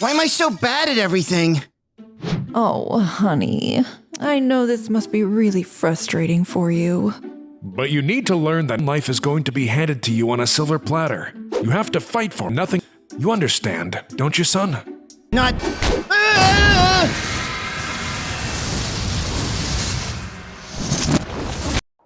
Why am I so bad at everything? Oh, honey. I know this must be really frustrating for you. But you need to learn that life is going to be handed to you on a silver platter. You have to fight for nothing. You understand, don't you, son? Not. Ah!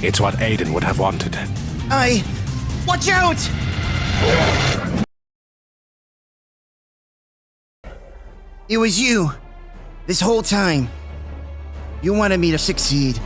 It's what Aiden would have wanted. I. Watch out! It was you. This whole time. You wanted me to succeed.